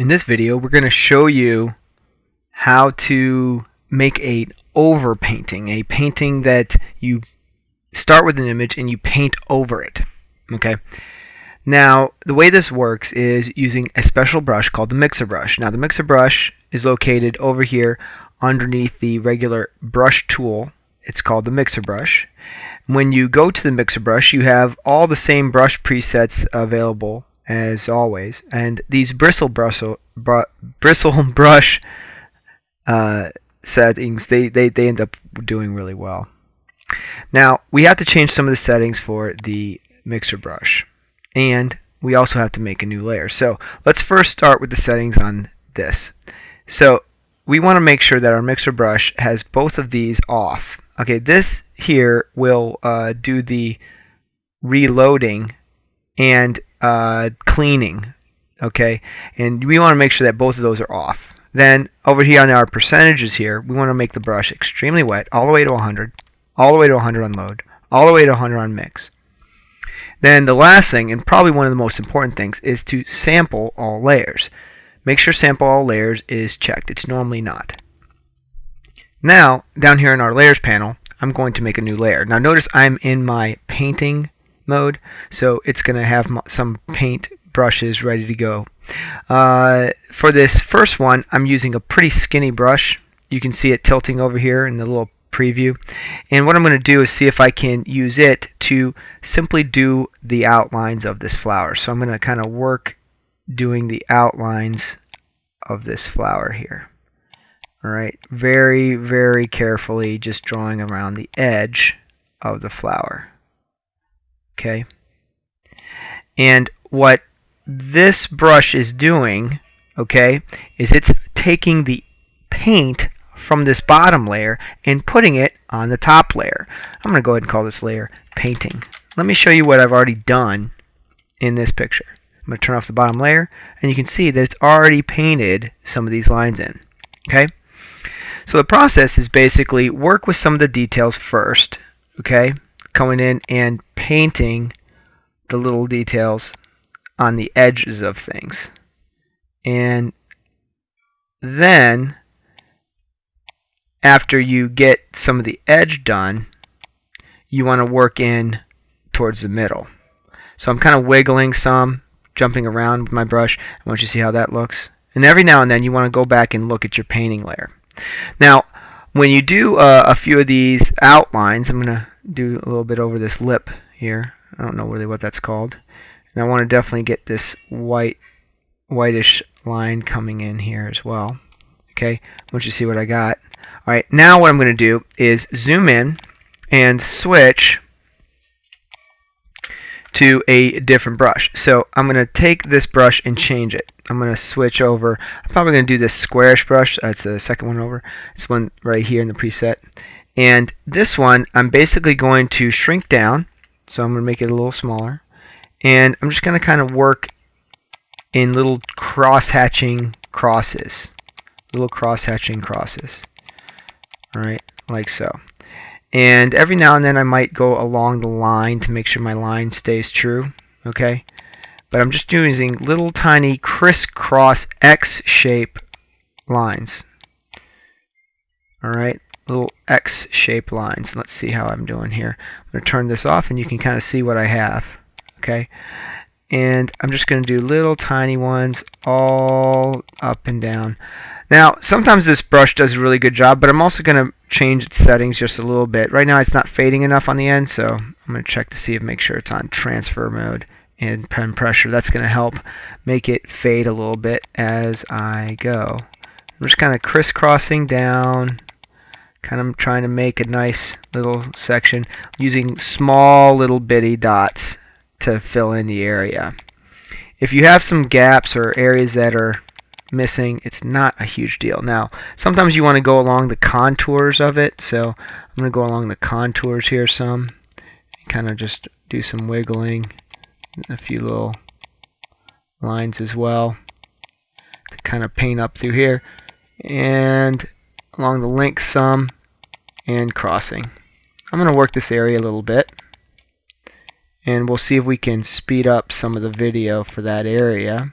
In this video, we're going to show you how to make a overpainting, a painting that you start with an image and you paint over it. Okay. Now, the way this works is using a special brush called the mixer brush. Now, the mixer brush is located over here underneath the regular brush tool. It's called the mixer brush. When you go to the mixer brush, you have all the same brush presets available as always. And these bristle brush, br bristle brush uh, settings, they, they, they end up doing really well. Now, we have to change some of the settings for the mixer brush. And we also have to make a new layer. So let's first start with the settings on this. So we want to make sure that our mixer brush has both of these off. Okay, this here will uh, do the reloading and uh, cleaning. Okay, and we want to make sure that both of those are off. Then over here on our percentages here, we want to make the brush extremely wet, all the way to 100, all the way to 100 on load, all the way to 100 on mix. Then the last thing, and probably one of the most important things, is to sample all layers. Make sure sample all layers is checked. It's normally not. Now, down here in our layers panel, I'm going to make a new layer. Now notice I'm in my painting mode. So it's going to have some paint brushes ready to go. Uh, for this first one, I'm using a pretty skinny brush. You can see it tilting over here in the little preview. And what I'm going to do is see if I can use it to simply do the outlines of this flower. So I'm going to kind of work doing the outlines of this flower here. All right, very, very carefully just drawing around the edge of the flower okay. And what this brush is doing okay is it's taking the paint from this bottom layer and putting it on the top layer. I'm gonna go ahead and call this layer painting. Let me show you what I've already done in this picture. I'm gonna turn off the bottom layer and you can see that it's already painted some of these lines in okay? So the process is basically work with some of the details first okay going in and painting the little details on the edges of things. And then after you get some of the edge done, you want to work in towards the middle. So I'm kind of wiggling some, jumping around with my brush. I want you to see how that looks. And every now and then you want to go back and look at your painting layer. Now, when you do uh, a few of these outlines, I'm going to do a little bit over this lip here. I don't know really what that's called. And I want to definitely get this white, whitish line coming in here as well. Okay, once you see what I got. All right, now what I'm going to do is zoom in and switch to a different brush. So I'm going to take this brush and change it. I'm going to switch over. I'm probably going to do this squarish brush. That's the second one over. This one right here in the preset. And this one, I'm basically going to shrink down. So I'm going to make it a little smaller. And I'm just going to kind of work in little cross-hatching crosses. Little cross-hatching crosses. Alright, like so. And every now and then I might go along the line to make sure my line stays true. Okay? But I'm just using little tiny crisscross X-shape lines. Alright, little X-shaped lines. Let's see how I'm doing here. I'm going to turn this off and you can kind of see what I have. Okay, and I'm just going to do little tiny ones all up and down. Now, sometimes this brush does a really good job, but I'm also going to change its settings just a little bit. Right now it's not fading enough on the end, so I'm going to check to see if make sure it's on transfer mode and pen pressure. That's going to help make it fade a little bit as I go. I'm just kind of crisscrossing down kind of trying to make a nice little section using small little bitty dots to fill in the area. If you have some gaps or areas that are missing, it's not a huge deal. Now, sometimes you want to go along the contours of it, so I'm going to go along the contours here some, kind of just do some wiggling, a few little lines as well to kind of paint up through here. And along the link some and crossing. I'm going to work this area a little bit and we'll see if we can speed up some of the video for that area.